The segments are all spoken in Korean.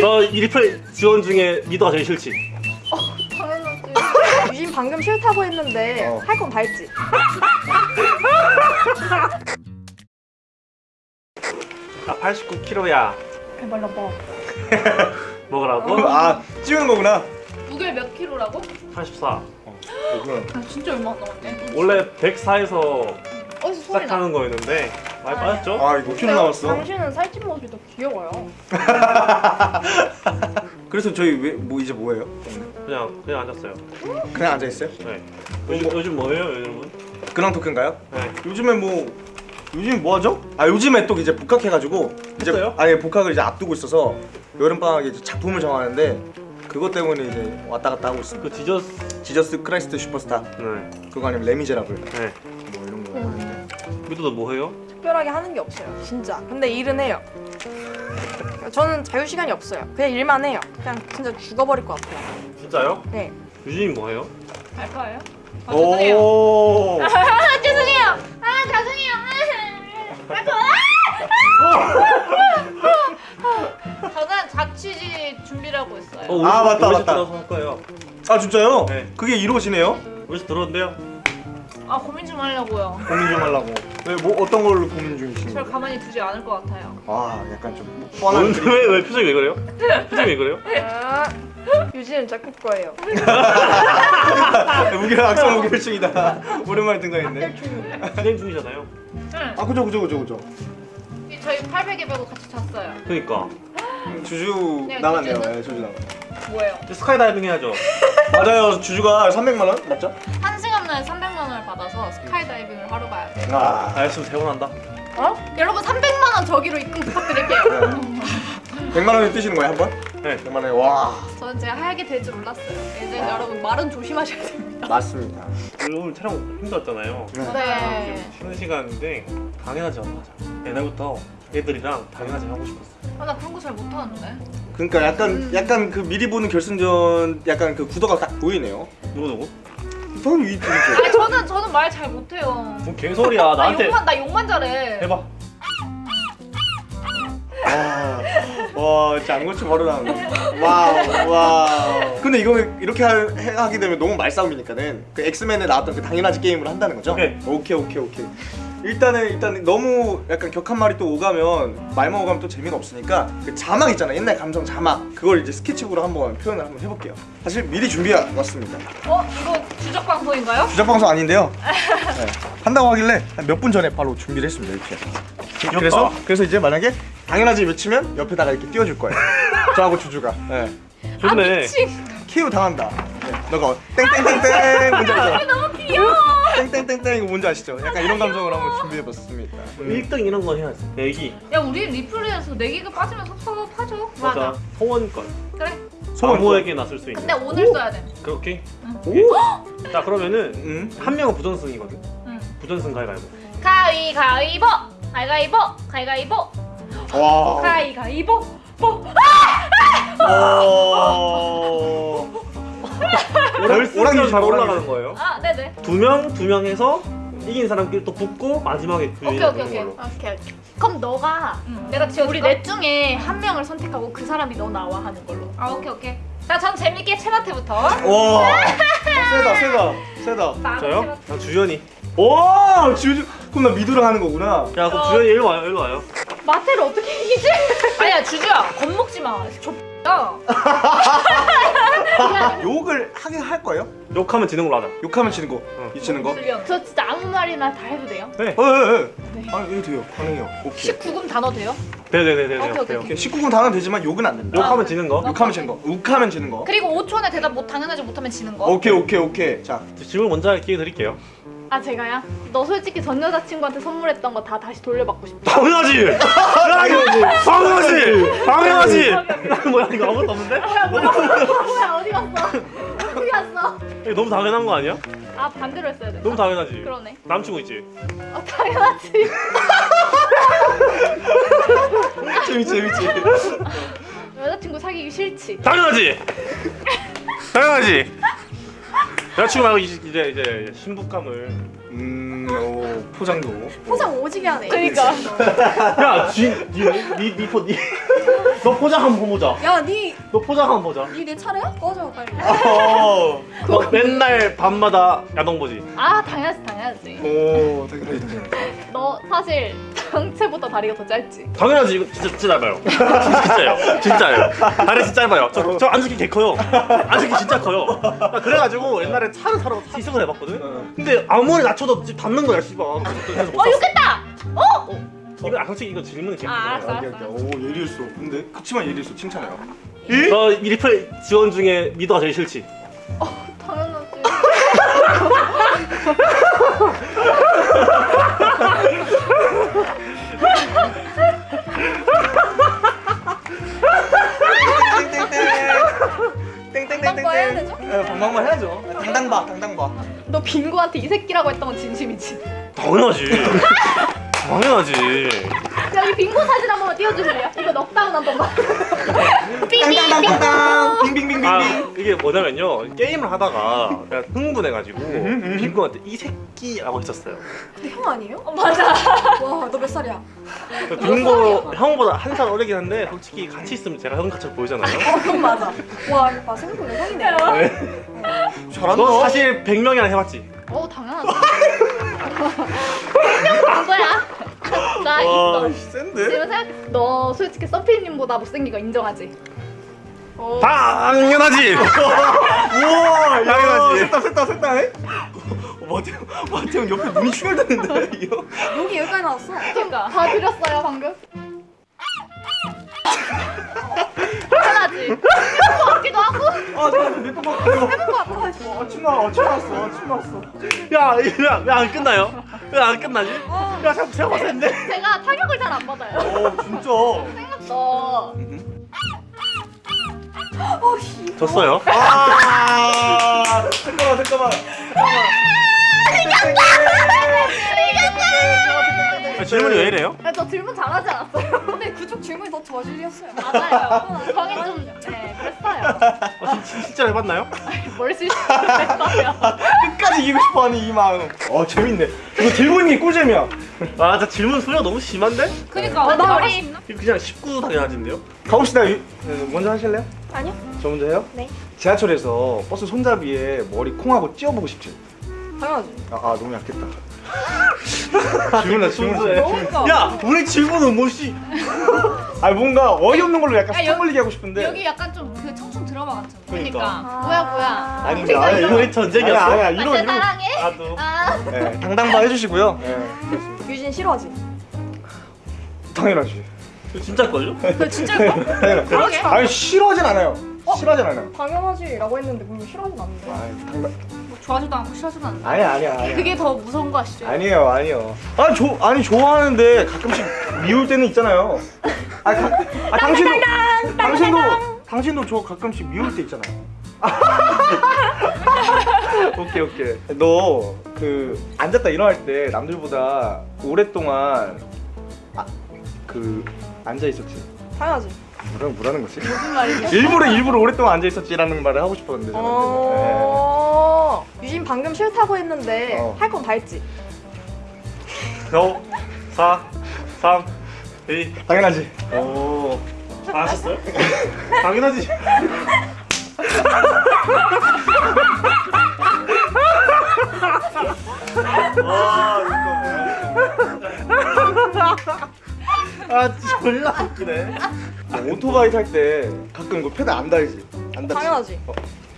저 이리플 지원 중에 미더가 제일 싫지. 당연하지. 유진 방금 싫다고 했는데 어. 할건 다 했지. 나 89kg야. 해발라 봐. 먹으라고? 아 찍는 거구나 무게 몇 킬로라고? 84. 그럼 아 진짜 얼마 안 남았네. 원래 104에서 어디서 소리 나? 시작하는 거였는데 많이 빠졌죠? 아 이거 5kg 남았어 당신은 살찐 모습이 더 귀여워요. 그래서 저희 왜, 뭐 이제 뭐예요? 그냥 그냥 앉았어요. 그냥 앉아있어요? 네. 요즘 요즘 뭐예요, 여러분? 근황 토크인가요? 네. 요즘에 뭐 요즘 뭐 하죠? 아 요즘에 또 이제 복학해가지고 이제 했어요? 아니 복학을 이제 앞두고 있어서 여름 방학에 이제 작품을 정하는데 그것 때문에 이제 왔다 갔다 하고 있습니다. 그 지저스. 지저스 크라이스트 슈퍼스타 네. 그거 아니면 레미제라블 네. 뭐 이런 거 하는데 미더도 뭐 해요? 특별하게 하는 게 없어요. 진짜. 근데 일은 해요. 저는 자유 시간이 없어요. 그냥 일만 해요. 그냥 진짜 죽어버릴 것 같아요. 진짜요? 네. 유진이 뭐 해요? 알바예요? 아 죄송해요. 오 아 죄송해요. 아 죄송해요. 아, 저는 자취지 준비를 하고 있어요. 어, 아, 맞다, 맞다. 들어서 할 거예요. 아 진짜요? 네. 그게 이루어지네요? 우리 집 들어온대요. 아 고민 좀 하려고요. 고민 좀 하려고 네, 뭐 어떤 걸로 고민 중이신 절 거예요? 가만히 두지 않을 것 같아요. 아 약간 좀 뻔한 왜, 왜 표정이 왜 그래요? 표정이 왜 그래요? 아, 유진은 작곡 거예요. 무게랑 악성 무게일층이다 오랜만에 등장했네 진행 중이잖아요. 응. 아 그죠 그죠 그죠 그죠 이 저희 800에 배고 같이 잤어요. 그러니까 주주 네, 나갔네요 주주는? 네, 주주 나갔 뭐예요? 스카이다이빙 해야죠. 맞아요 주주가 300만 원 맞죠? 한 시간에 300만 원을 받아서 스카이다이빙을 하러 가야 돼요. 아 알겠으면 대원한다. 어? 여러분 300만 원 저기로 입금 부탁드릴게요. 100만 원에 뛰시는 거예요 한 번? 네. 100만 원에 와 저는 제가 하얗게 될 줄 몰랐어요. 이제 여러분 말은 조심하셔야 됩니다. 맞습니다 오늘 촬영 힘들었잖아요. 네. 쉬는 시간인데 당연하지 않나. 옛날부터 애들이랑 당연하지 하고 싶었어. 아, 나 그런 거 잘 못하는데. 그러니까 약간 약간 그 미리 보는 결승전 약간 그 구도가 딱 보이네요 누구 누구? 당연히 이 둘이죠 아니 저는 저는 말 잘 못해요. 뭔 개소리야 나 나한테 욕만 나 욕만 잘해. 해봐. 아, 와 진짜 안 고쳐 바로 나오네 wow wow 근데 이거 이렇게 하, 해- 하게 되면 너무 말싸움이니까는 그 엑스맨에 나왔던 그 당연하지 게임을 한다는 거죠? 오케이. 오케이 오케이 오케이 일단은 일단 너무 약간 격한 말이 또 오가면 말만 오가면 또 재미가 없으니까 그 자막 있잖아 옛날 감성 자막 그걸 이제 스케치북으로 한번 표현을 한번 해볼게요 사실 미리 준비해 왔습니다 어 이거 주적 방송인가요? 주작 방송 아닌데요 네. 한다고 하길래 몇분 전에 바로 준비를 했습니다 이렇게 그래서 그래서 이제 만약에 당연하지 외치면 옆에다가 이렇게 띄워줄 거예요 저하고 주주가 네. 좋네. 키우 당한다. 네, 너가 땡땡땡땡 뭔지 알죠? 너무 귀여워. 땡땡땡땡 이거 뭔지 아시죠? 약간 이런 감성으로 한번 준비해봤습니다. 1등 이런 건 해야지. 내기. 야 우리 리플레이에서 내기가 빠지면 섭섭하죠. 맞아. 소원권. 그래. 소원권. 아무에게 나 쓸 수 있는. 근데 오늘 써야 돼. 그렇게. 오? 자 그러면은 응? 한 명은 부전승이거든. 응. 부전승 가위가위보. 가위가위보. 가위가위보. 가위가위보. 와. 가위가위보. 보. 와. 결승전 잘 오랑이지, 올라가는 거예요. 아 네네. 두 명, 두 명 해서 이긴 사람끼리 또 붙고 마지막에 그 오케이, 오케이, 오케이. 걸로. 오케이, 오케이. 그럼 너가 응. 내가 지어 우리 넷 중에 한 명을 선택하고 그 사람이 너 나와 하는 걸로. 아 오케이 오케이. 자 전 재밌게 체마트부터. 와. 세다 세다 세다. 저요? 난 주연이. 와 주주 그럼 나 미드랑 하는 거구나. 야 그럼 어. 주연이 일로 와요, 일로 와요. 마태를 어떻게 이기지? 아니야 주주야 겁먹지 마. 좁. 야. 욕을 하긴 할 거예요? 욕하면 지는 걸로 하자. 욕하면 지는 거. 이 지는 거. 저 진짜 아무 말이나 다 해도 돼요? 네. 어, 예, 예. 네. 아, 이거 돼요. 가능해요. 오케이. 19금 단어 돼요? 네네네네. 오케이, 오케이, 오케이. 19금 당은 되지만 욕은 안 된다. 욕하면 지는 거. 욕하면 지는 거. 욱하면 지는 거. 그리고 5초 안에 대답 못 당연하지 못하면 지는 거. 오케이, 오케이, 오케이. 자, 질문 먼저 할 기회 드릴게요. 아 제가요? 너 솔직히 전 여자친구한테 선물했던 거 다 다시 돌려받고 싶다. 당연하지. 당연하지. 당연하지. 뭐야 이거 아무것도 없는데? 뭐야 어디 갔어? 어디 갔어? 이거 너무 당연한 거 아니야? 아 반대로 했어야 돼. 너무 당연하지. 그러네. 남친구 있지. 아 당연하지. 재밌지, 재밌지. 여자친구 사귀기 싫지. 당연하지. 당연하지. 여자친구 말고 이제 이제, 신부감을. 음, 오, 포장도. 포장 오지게 하네. 그러니까. 야, 쥐, 니, 니, 니, 포, 니. 너 포장 한번 보자. 야 니 너 포장 한번 보자. 니 내 차례야? 꺼져 빨리 어. 너 맨날 밤마다 야동 보지. 아 당연하지 당연하지. 오 당연하지 당연하지. 너 사실 정체부터 다리가 더 짧지. 당연하지 이거 진짜 진짜 짧아요. 진짜요. 진짜요. 다리 진짜 짧아요. 저, 저 안수기 개 커요. 안수기 진짜 커요. 나 그래가지고 옛날에 차를 사러 시승을 해봤거든. 근데 아무리 낮춰 도 지금 닿는 거야 씨발. 그래서 못 어. 욕했다. 어? 이거 아 솔직히 이거 질문이 개. 아 알았어 아, 알았어. 오 예리했어. 근데 그치만 예리했어. 칭찬해요. 너 미리플 지원 중에 미도가 제일 싫지. 당연하지. 빙고한테 이 새끼라고 했던 건 진심이지. 당연하지. 당연하지. 여기 빙고 사진 한 번만 띄워주실래요? 이거 넉다운 한 번만. 뭐냐면요 게임을 하다가 내가 흥분해가지고 음, 빙고한테 이 새끼라고 했었어요. 근데 형 아니에요? 맞아. 와 너 몇 살이야? 빙고 형보다 한 살 어리긴 한데 솔직히 같이 있으면 제가 형 같이 보이잖아요. 어 그건 맞아 와 이거 봐 생각보다 형이네 잘한다. 너 사실 100명이나 해봤지? 어 당연하지. 분명 거야. 나 있어. 와, 센데? 지금 생각. 너 솔직히 서피님보다 못생긴 거 인정하지? 어. 당연하지. 우와, 당연하지. 셋다, 셋다, 셋다. 마태형, 마태형 옆에 눈이 충혈됐는데 이거. 여기 여기까지 나왔어 그러니까 다 드렸어요 방금. 당연하지. 같기도 하고. 아. 아, 침 나와, 침 나왔어, 침 나왔어. 야야안 끝나요? 왜 안 끝나지? 야 자꾸 제가 봤을 텐데. 제가 타격을 잘 안 받아요. 어, 진짜. 너 졌어요. 아, 잠깐만, 잠깐만. 아, 질문이 왜 이래요? 야, 너 질문 잘하지 않았어요? 근데 그쪽 질문이 더 저질이었어요 맞아요. 형이 좀, 네, 그랬어요. 어, 진- 실제로 해봤나요? 뭘 실수했어요? 끝까지 이기고 싶어하는 이 마음. 어, 재밌네. 이거 들고 있는 게 꿀잼이야. 아, 저 질문 소리가 너무 심한데? 그니까 나나 머리- 이거 그냥 19 당연하진데요? 가봅시다. 유- 네, 먼저 하실래요? 아니요 저 먼저 해요? 네. 지하철에서 버스 손잡이에 머리 콩하고 찧어보고 싶지? 당연하지 아, 아 너무 약했다. 질문해, 질문해. 너무 야, 우리 질문은 뭐지? 아 뭔가 어이없는 걸로 약간 야, 스톱 여기- 걸리게 하고 싶은데. 여기 약간 좀 그 청춘 드라마 같잖아. 그러니까. 뭐야, 뭐야. 아니, 근데 이런- 우리 전쟁이었어? 아니야, 아니야. 아, 이런 내 이런. 사랑해? 나도. 아, 네, 당당바 해주시고요. 네. 유진 싫어하지? 당연하지. 진짜걸요? 그 진짜일까? 당연하지. 그러게. 아니 싫어하진 않아요. 싫어하진 않아요. 당연하지 라고 했는데 그럼 싫어하진 않는데 아니, 당당. 뭐 좋아하지도 않고 싫어하지도 않아. 아니야, 아니야, 아니야. 그게 더 무서운 거 아시죠? 아니에요, 아니요. 아니 조 아니 좋아하는데 가끔씩 미울 때는 있잖아요. 아, 가, 아 당신도 당신도 당신도 저 가끔씩 미울 때 있잖아요. 오케이 오케이. 너 그 앉았다 일어날 때 남들보다 오랫동안 아, 그 앉아 있었지. 당연하지 뭐라 뭐라는 거지? 무슨 말이야? 일부러 일부러 오랫동안 앉아 있었지라는 말을 하고 싶었는데. 어... 유진 방금 싫다고 했는데 어. 할건 다 했지 5, 4, 3, 2. 네. 당연하지. 오. 안 하셨어요? 당연하지. 와 아, 진짜 졸라 웃기네. 오토바이 탈 때 가끔 이거 페달 안 달지? 안 달지? 당연하지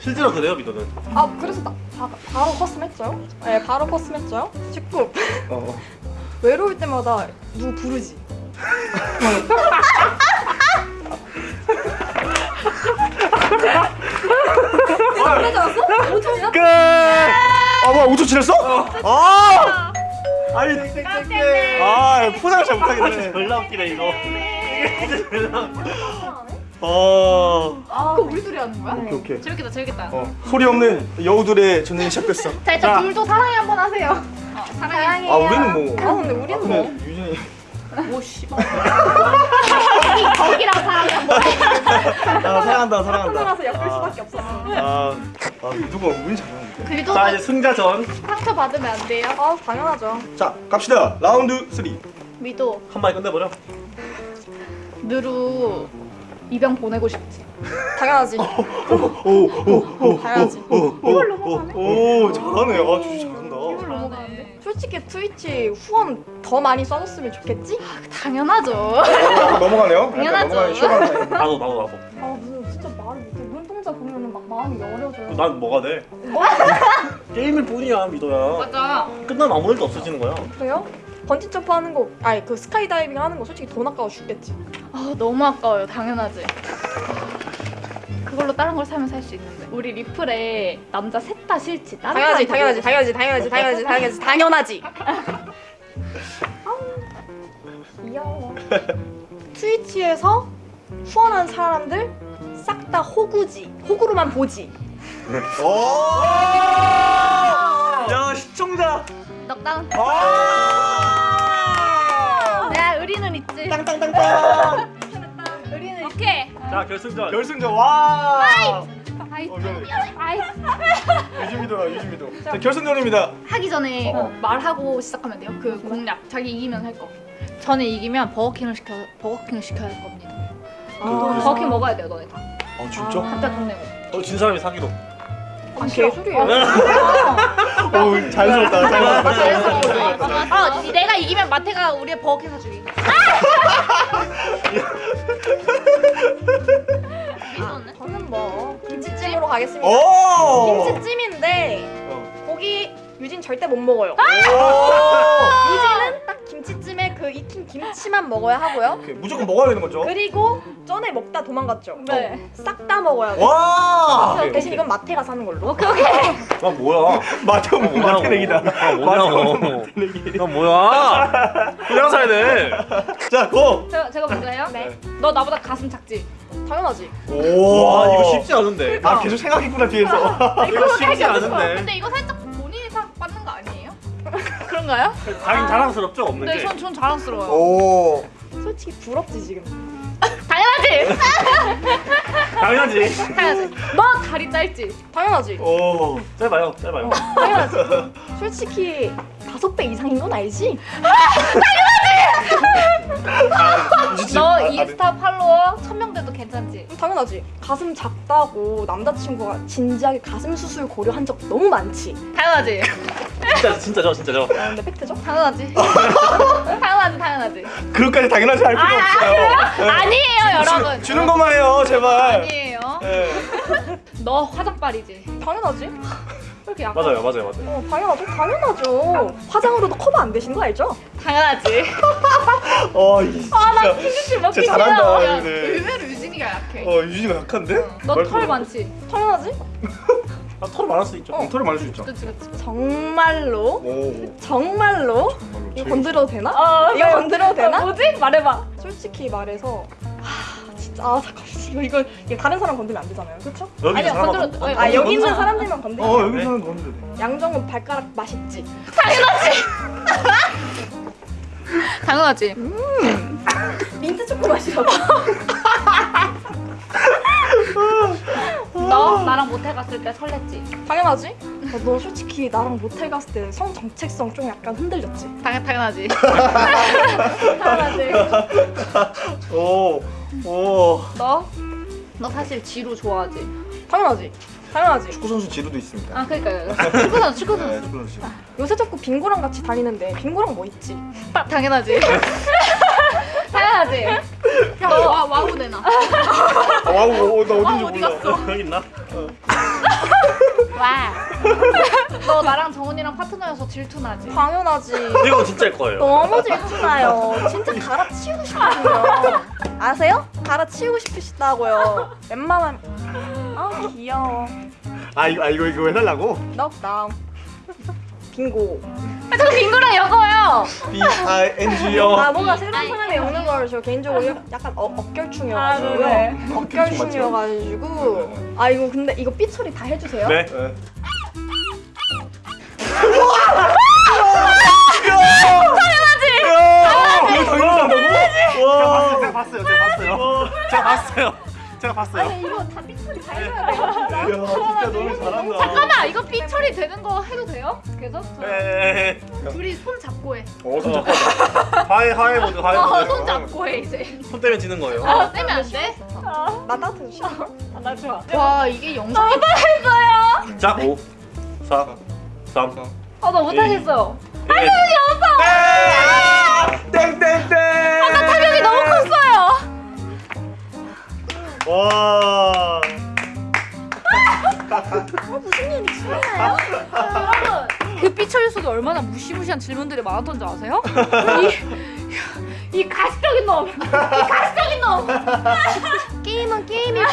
실제로 그래요, 미도는? 아 그래서 나 바, 바로 custom 했죠? 네 바로 custom 했죠 19 어, 어. 외로울 때마다 누구 부르지? 5초이야? 끝! 아 뭐야 5초 지났어? 아! 아니 아 포장을 잘 못하겠네 졸라 웃기네, 이거. 웃기네. 어 그거 우리 둘이 하는 거야? 오케이 오케이 재밌겠다, 재밌겠다. 어, 소리 없는 여우들의 전쟁이 시작됐어 자, 일단 자. 둘도 사랑해 한번 하세요. 어, 사랑해. 아 우리는 뭐 아 근데 우리는 뭐 근데 유진이 오 씨발. 거기랑 사랑해 한번. 아 사랑한다 사랑한다 혼자라서 엮일 수밖에 없었어 아, 아 누가 운이 잘하는데 그래도 자, 이제 승자전. 상처 받으면 안 돼요. 아 당연하죠 자 갑시다 라운드 3 미도, 한 방에 끝내버려. 누루, 입양 보내고 싶지. 당연하지. 당연하지. 이걸 넘어가네. 오 잘하네. 아 주주 잘한다. 이걸 넘어가는데? 솔직히 트위치 후원 더 많이 써줬으면 좋겠지? 당연하죠. 넘어가네요. 당연하죠. 나도 나도 나도. 마음이 여려져요. 난 뭐가 돼? 게임일 뿐이야 미도야. 맞아. 끝나면 아무 일도 없어지는 거야. 그래요? 번지 점프 하는 거, 아니 그 스카이 다이빙 하는 거 솔직히 돈 아까워 죽겠지. 아 너무 아까워요. 당연하지. 그걸로 다른 걸 사면 살 수 있는데. 우리 리플에 남자 셋 다 싫지. 다른 당연하지, 당연하지, 당연하지, 당연하지, 당연하지, 당연하지, 당연하지. 귀여워. 트위치에서 후원한 사람들 싹 다 호구지. 호구로만 보지. 오. 야 시청자. 넉다운. 아. 내가 의리는 있지. 땅땅땅땅. 의리는 오케이. 자 결승전. 결승전 와. 아이. 어, 미안해. 아이. 유지미도야 유지미도. 자 결승전입니다. 하기 전에 어. 말하고 시작하면 돼요. 그 공략. 자기 이기면 할 거. 저는 이기면 버거킹을 시켜 버거킹을 시켜야 할 겁니다. 아, 버거킹 먹어야 돼요, 너네 다. 아 진짜? 각자 돈 내고. 어, 진 사람이 사기로. 아, 개소리야. 오 자연스럽다 자연스럽다. 아, 내가 이기면 마태가 우리의 버거킹 사주기. 미쳤네. 저는 뭐 김치찜으로 가겠습니다. 오. 김치찜인데 어. 고기 유진 절대 못 먹어요. 오. 유진은 딱 김치찜에 그 익힌 김치만 먹어야 하고요. 오케이, 무조건 먹어야 되는 거죠? 그리고 전에 먹다 도망갔죠. 네. 싹 다 먹어야 돼. 와. 대신 이건 마태가 사는 걸로. 오케이 오케이. 아 뭐야? 마태오 뭐 뭐냐고. 마태내기다. 아 뭐냐고. 마태내기. 난 뭐야? 그냥 사야 돼. 자 고. 제가 제가 먼저 해요. 네. 너 나보다 가슴 작지? 당연하지. 오. 와 이거 쉽지 않은데. 아 계속 생각했구나 뒤에서. 이거 쉽지 않은데. 근데 이거 살짝 본인이 사 받는 거 아니에요? 그런가요? 자긴 자랑스럽죠 없는 네, 게. 전, 전 자랑스러워요. 오. 솔직히 부럽지 지금. 당연하지. 당연하지. 당연하지. 너 다리 짧지? 당연하지. 오. 짧아요, 짧아요. 당연하지. 솔직히 다섯 배 이상인 건 알지? 너 인스타 팔로워 천명 돼도 괜찮지? 당연하지. 가슴 작다고 남자친구가 진지하게 가슴 수술 고려한 적 너무 많지. 당연하지. 진짜 진짜죠, 진짜죠. 아, 근데 팩트죠? 당연하지. 당연하지, 당연하지. 그것까지 당연하지 할 필요 없어요. 아니에요, 여러분. 주, 는 것만 해요 제발. 아니에요. 네. 너 화장빨이지? 당연하지. 약간? 맞아요, 맞아요, 맞아요. 어, 당연하죠. 당연하죠. 화장으로도 커버 안 되신 거 알죠? 당연하지. 어, 이 진짜. 휘주씨 먹기 진짜 잘한다. 의외로 유진이가 약해. 어, 유진이가 약한데? 너털 많지? 당연하지. 아, 털 많을 수 있죠. 어. 털이 많을 수 있죠. 그치, 그치. 정말로 오. 정말로 정말로 이거 건드려도 되나? 어, 이거 건드려도 되나? 뭐지? 말해봐. 솔직히 말해서 하, 진짜 아 잠깐 이거 이거 이거 다른 사람 건드리면 안 되잖아요, 그렇죠? 사람 건드려- 아니, 아 여기 있는 건드려. 사람들만 건드려. 어, 여기 사는 건데. 양정은 발가락 맛있지. 당연하지. 민트 초코 맛이라고. 갔을 때 설렜지? 당연하지. 어, 너 솔직히 나랑 모텔 갔을 때 성 정체성 좀 약간 흔들렸지. 당연 당연하지. 당연하지. 오. 오. 너? 너 사실 지루 좋아하지? 당연하지. 당연하지. 축구 선수 지루도 있습니다. 아 그러니까요. 축구 선수 축구 네, 선수. 축구 선수. 지루. 요새 자꾸 빙고랑 같이 다니는데 빙고랑 뭐 있지? 아, 당연하지. 당연하지. 야, 너 와, 와우 내놔. 아, 와우, 어, 나 어딘지 어디 몰라. 갔어? 여기 있나? 와. 너 나랑 정훈이랑 파트너여서 질투나지? 당연하지. 이거 진짜일 거예요. 너무 질투나요. 진짜 갈아치우고 싶거든요. 아세요? 갈아치우고 싶으시다고요. 웬만하면 아 귀여워. 아, 이거, 아, 이거, 이거 해달라고? 넉다운. 빙고. 아, 저 빙고랑 여거요. B-I-N-G요. 아 뭔가 새로운 사람이 오는 걸 저 개인적으로 약간 어, 억결충이어가지고요. 아, 네. 억결충이어가지고. 아 이거 근데 이거 삐 처리 다 해주세요. 네. 네. 봤어요, 제가 봤어요. 제가 봤어요. 제가 봤어요. 아니 이거 다 진짜 너무 잘한다. 잠깐만 이거 삐 처리 되는 거 해도 돼요? 계속? 네. 둘이 손 잡고 해. 어, 손 잡고. 하이 하이 모드 하이 어, 모드. 손 잡고 해 이제. 손 때문에 지는 거예요. 어, 떼면 안 돼? 나 따뜻해 싫어. 나 좋아. 와 이게 영상이 자5 4 3 아나 못하겠어요. 1 땡땡땡. 얼마나 무시무시한 질문들이 많았던 줄 아세요? 이, 이 가시적인 놈! 이 가시적인 놈! 게임은 게임이고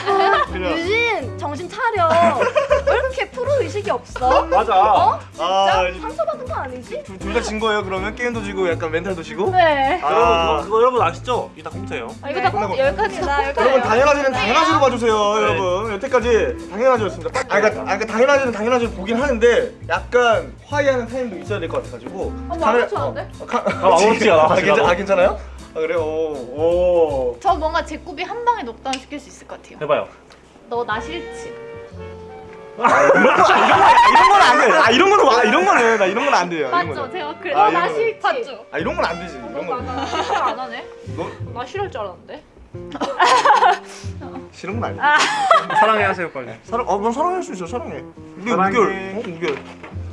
유진 정신 차려. 왜 이렇게 프로 의식이 없어? 맞아 어? 아, 진짜 상처받은 거 아니지? 둘 다 진 거예요 그러면 게임도 지고 약간 멘탈도 지고. 네. 아. 여러분 그거, 그거 여러분 아시죠? 이따 컴퓨터예요 아, 이거 다 끝나고. 꼭 여기까지 나 여기까지. 여러분 당연하지는 당연하지로 봐주세요 네. 여러분 여태까지 당연하지였습니다 아 그러니까, 아, 그러니까 당연하지는 당연하지로 보긴 하는데 약간 화해하는 타임도 있어야 될 것 같아가지고 아, 아무렇지 않은데? 어, 가- 아무렇지 않아, 아, 아무렇지 괜찮, 않아. 아 괜찮아요? 아 그래요? 오, 오. 저 뭔가 제 굽이 한 방에 녹다운 시킬 수 있을 것 같아요 해봐요 너 나 싫지? 아, 이런 건 안 돼. 아 이런 거는 와 이런 거는 나 이런 건 안 돼요. 맞죠? 제가 그래 아, 너나 이런 싫지? 맞죠? 아 이런 건 안 되지. 이런 건나 싫어 안 하네? 너 나 싫을 줄 알았는데 싫은 건 아니야. 사랑해 하세요 빨리 사랑 어넌 사랑할 수 있어 사랑해. 우리 사랑해. 우결 어 우결.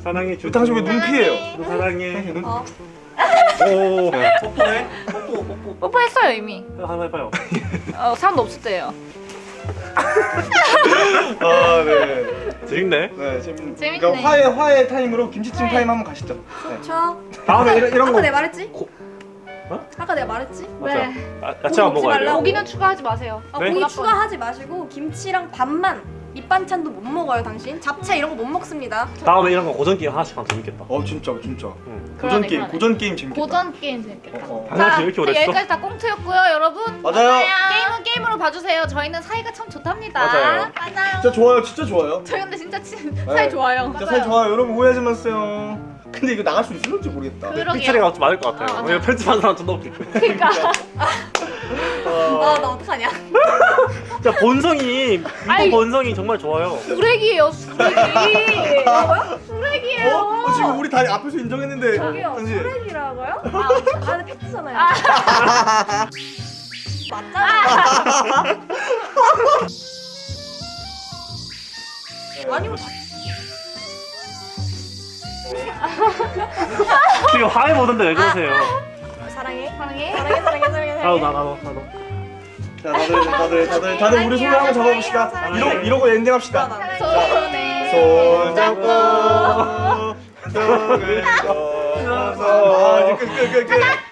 사랑해 주 당신 왜눈 피해요? 너 사랑해 눈. 어. 오 뽀뽀해 뽀뽀 뽀뽀 뽀뽀했어요 이미 한번 해봐요 어, 사람도 없을 때예요 아 네. 재밌네 네 재밌. 재밌네. 그러니까 화해 화해 타임으로 김치찜 타임 한번 가시죠. 네. 저 다음에 이런, 이런 아까 거 내가 말했지? 고- 어? 아까 내가 말했지? 맞아 네. 아, 먹지 먹어야 돼요 말라고. 고기는 추가하지 마세요 아, 네? 고기. 추가하지 마시고 김치랑 밥만 밑반찬도 못 먹어요 당신 잡채 이런 거 못 먹습니다 다음에 이런 거 고전 게임 하나씩 하면 재밌겠다 어 진짜 진짜. 응. 고전 게임. 고전 게임 재밌겠다. 고전 게임 재밌겠다 어, 어. 이렇게 오래 했어? 여기까지 다 꽁트였고요 여러분 맞아요. 게임은 게임으로 봐주세요 저희는 사이가 참 좋답니다 맞아요. 맞아요 진짜 좋아요 진짜 좋아요. 저희 근데 진짜 친, 네. 사이 좋아요 진짜 사이 좋아요. 여러분 오해하지 마세요. 근데 이거 나갈 수 있을지 모르겠다. 삐처리가 좀 많을 것 같아요 아, 맞아. 왜냐면 편집하는 사람 존나 웃길 거예요 그러니까 아나 어떡하냐 진짜 본성이 이거 아이. 본성이 정말 좋아요. 쓰레기예요 쓰레기. 쓰레기예요? 어? 어, 지금 우리 다 앞에서 인정했는데 저기요 당신 쓰레기라고요? 아 근데 팩트잖아요. 맞잖아 아니면 지금 화해 보던데 왜 그러세요? 사랑해. 사랑해 사랑해 사랑해 사랑해. 나도 사랑해 나 나도 나도 자 다들 다들 다들 다들 우리 손을 한번 잡아봅시다. 이러. 이러고 엔딩합시다. 손 잡고 손을 잡아서 아, 이제 끝, 끝, 끝, 끝.